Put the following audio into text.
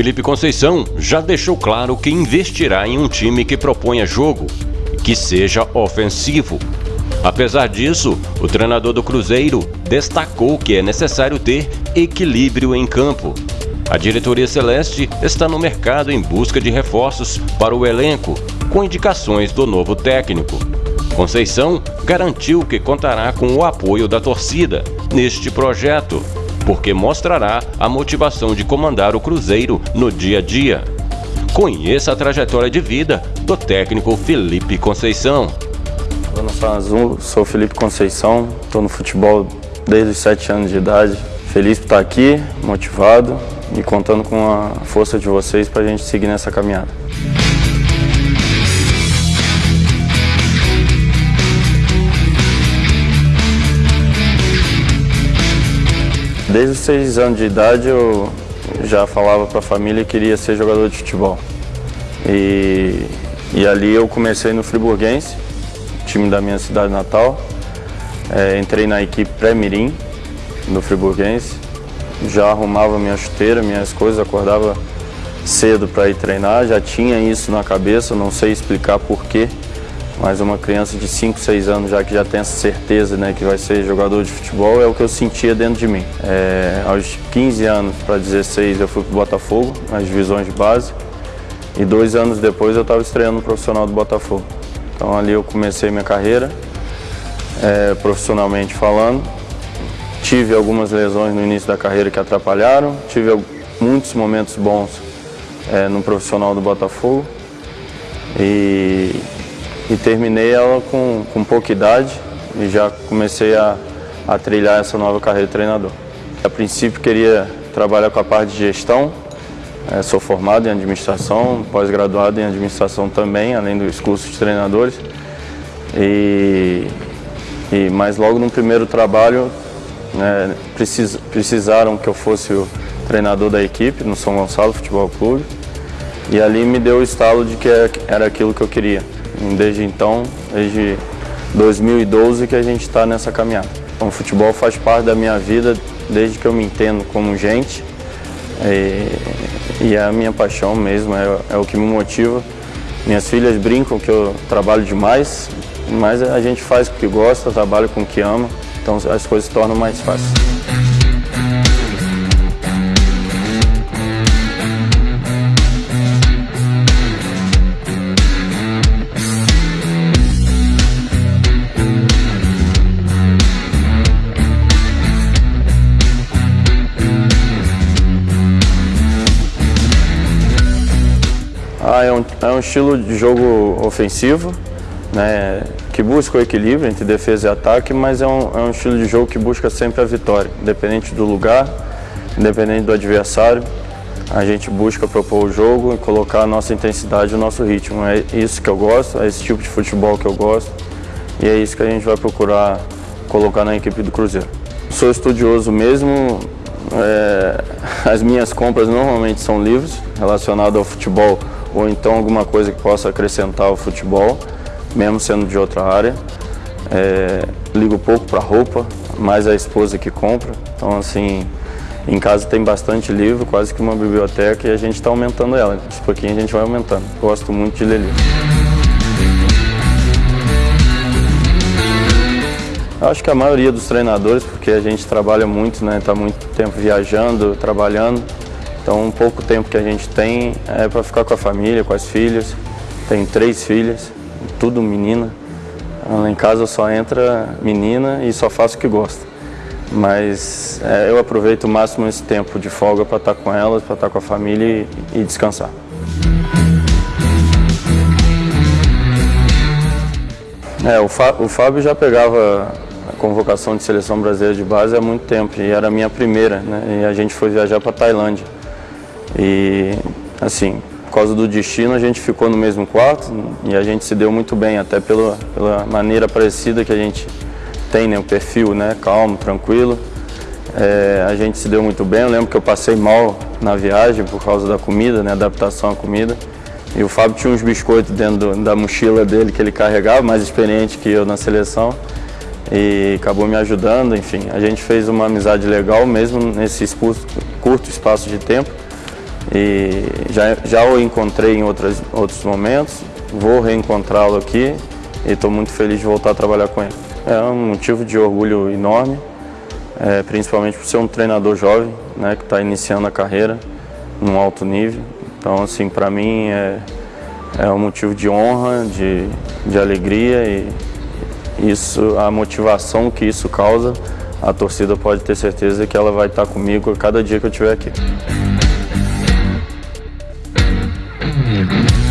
Felipe Conceição já deixou claro que investirá em um time que proponha jogo, que seja ofensivo. Apesar disso, o treinador do Cruzeiro destacou que é necessário ter equilíbrio em campo. A diretoria celeste está no mercado em busca de reforços para o elenco, com indicações do novo técnico. Conceição garantiu que contará com o apoio da torcida neste projeto, porque mostrará a motivação de comandar o Cruzeiro no dia a dia. Conheça a trajetória de vida do técnico Felipe Conceição. Eu Zona Azul, sou Felipe Conceição, estou no futebol desde os 7 anos de idade. Feliz por estar aqui, motivado e contando com a força de vocês para a gente seguir nessa caminhada. Desde os seis anos de idade eu já falava para a família que queria ser jogador de futebol. E, e ali eu comecei no Friburguense, time da minha cidade natal. É, entrei na equipe pré-mirim do Friburguense. Já arrumava minha chuteira, minhas coisas, acordava cedo para ir treinar. Já tinha isso na cabeça, não sei explicar porquê mas uma criança de 5, 6 anos já que já tem essa certeza né, que vai ser jogador de futebol é o que eu sentia dentro de mim. É, aos 15 anos para 16 eu fui para o Botafogo, nas divisões de base, e dois anos depois eu estava estreando no profissional do Botafogo. Então ali eu comecei minha carreira, é, profissionalmente falando. Tive algumas lesões no início da carreira que atrapalharam, tive muitos momentos bons é, no profissional do Botafogo. E e terminei ela com, com pouca idade e já comecei a, a trilhar essa nova carreira de treinador. A princípio queria trabalhar com a parte de gestão, é, sou formado em administração, pós-graduado em administração também, além dos cursos de treinadores. E, e, mas logo no primeiro trabalho né, precis, precisaram que eu fosse o treinador da equipe no São Gonçalo Futebol Clube. E ali me deu o estalo de que era aquilo que eu queria. Desde então, desde 2012 que a gente está nessa caminhada. Então, o futebol faz parte da minha vida desde que eu me entendo como gente e, e é a minha paixão mesmo, é, é o que me motiva. Minhas filhas brincam que eu trabalho demais, mas a gente faz o que gosta, trabalha com o que ama, então as coisas se tornam mais fáceis. É um, estilo de jogo ofensivo, né, que busca o equilíbrio entre defesa e ataque, mas é um, é um estilo de jogo que busca sempre a vitória, independente do lugar, independente do adversário. A gente busca propor o jogo e colocar a nossa intensidade, o nosso ritmo. É isso que eu gosto, é esse tipo de futebol que eu gosto e é isso que a gente vai procurar colocar na equipe do Cruzeiro. Sou estudioso mesmo, é, as minhas compras normalmente são livros relacionados ao futebol ou então alguma coisa que possa acrescentar ao futebol, mesmo sendo de outra área. É, ligo pouco para roupa, mais a esposa que compra. Então, assim, em casa tem bastante livro, quase que uma biblioteca, e a gente está aumentando ela. De pouquinho a gente vai aumentando. Gosto muito de ler livro. acho que a maioria dos treinadores, porque a gente trabalha muito, né? Está muito tempo viajando, trabalhando. Então, um pouco tempo que a gente tem é para ficar com a família, com as filhas. Tenho três filhas, tudo menina. Lá em casa só entra menina e só faço o que gosta. Mas é, eu aproveito o máximo esse tempo de folga para estar tá com elas, para estar tá com a família e, e descansar. É, o, o Fábio já pegava a convocação de seleção brasileira de base há muito tempo e era a minha primeira, né? E a gente foi viajar para Tailândia. E, assim, por causa do destino, a gente ficou no mesmo quarto e a gente se deu muito bem, até pela, pela maneira parecida que a gente tem, né, o perfil, né, calmo, tranquilo. É, a gente se deu muito bem, eu lembro que eu passei mal na viagem por causa da comida, né, adaptação à comida. E o Fábio tinha uns biscoitos dentro do, da mochila dele que ele carregava, mais experiente que eu na seleção. E acabou me ajudando, enfim. A gente fez uma amizade legal mesmo nesse curto espaço de tempo. E já, já o encontrei em outras, outros momentos, vou reencontrá-lo aqui e estou muito feliz de voltar a trabalhar com ele. É um motivo de orgulho enorme, é, principalmente por ser um treinador jovem, né, que está iniciando a carreira num alto nível. Então, assim, para mim é, é um motivo de honra, de, de alegria e isso, a motivação que isso causa, a torcida pode ter certeza que ela vai estar comigo cada dia que eu estiver aqui. Mm-hmm.